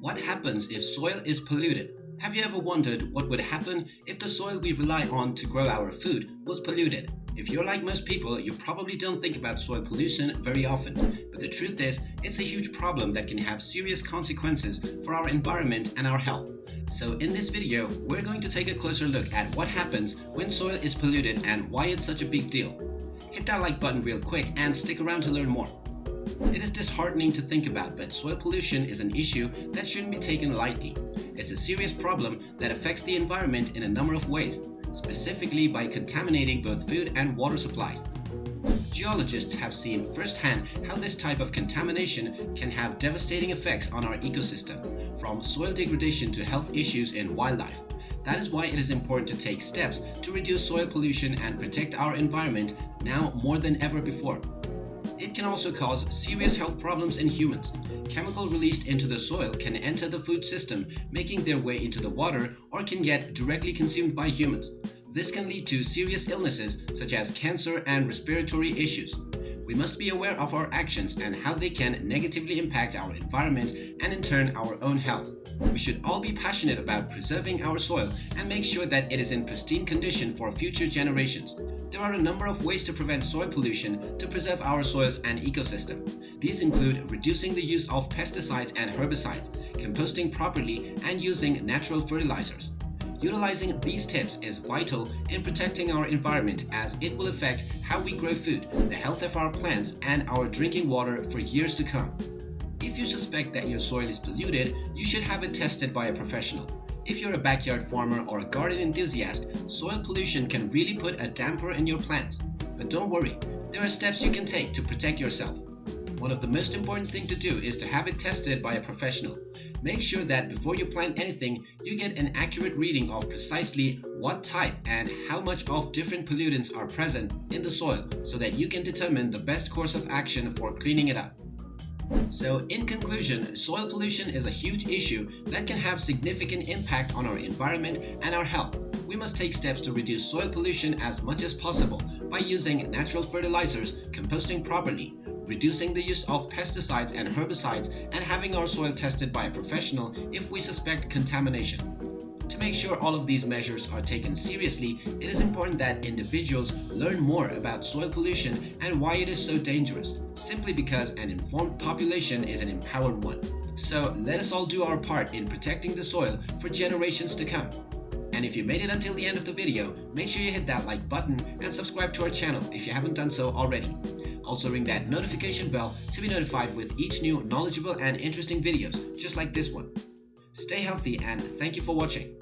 What happens if soil is polluted? Have you ever wondered what would happen if the soil we rely on to grow our food was polluted? If you're like most people, you probably don't think about soil pollution very often, but the truth is, it's a huge problem that can have serious consequences for our environment and our health. So in this video, we're going to take a closer look at what happens when soil is polluted and why it's such a big deal. Hit that like button real quick and stick around to learn more. It is disheartening to think about, but soil pollution is an issue that shouldn't be taken lightly. It's a serious problem that affects the environment in a number of ways, specifically by contaminating both food and water supplies. Geologists have seen firsthand how this type of contamination can have devastating effects on our ecosystem, from soil degradation to health issues in wildlife. That is why it is important to take steps to reduce soil pollution and protect our environment now more than ever before. It can also cause serious health problems in humans. Chemical released into the soil can enter the food system, making their way into the water or can get directly consumed by humans. This can lead to serious illnesses such as cancer and respiratory issues. We must be aware of our actions and how they can negatively impact our environment and in turn our own health. We should all be passionate about preserving our soil and make sure that it is in pristine condition for future generations. There are a number of ways to prevent soil pollution to preserve our soils and ecosystem. These include reducing the use of pesticides and herbicides, composting properly, and using natural fertilizers. Utilizing these tips is vital in protecting our environment as it will affect how we grow food, the health of our plants, and our drinking water for years to come. If you suspect that your soil is polluted, you should have it tested by a professional. If you're a backyard farmer or a garden enthusiast, soil pollution can really put a damper in your plants. But don't worry, there are steps you can take to protect yourself. One of the most important thing to do is to have it tested by a professional. Make sure that before you plant anything, you get an accurate reading of precisely what type and how much of different pollutants are present in the soil so that you can determine the best course of action for cleaning it up. So in conclusion, soil pollution is a huge issue that can have significant impact on our environment and our health. We must take steps to reduce soil pollution as much as possible by using natural fertilizers, composting properly, reducing the use of pesticides and herbicides, and having our soil tested by a professional if we suspect contamination. Make sure all of these measures are taken seriously, it is important that individuals learn more about soil pollution and why it is so dangerous, simply because an informed population is an empowered one. So let us all do our part in protecting the soil for generations to come. And if you made it until the end of the video, make sure you hit that like button and subscribe to our channel if you haven't done so already. Also ring that notification bell to be notified with each new knowledgeable and interesting videos just like this one. Stay healthy and thank you for watching.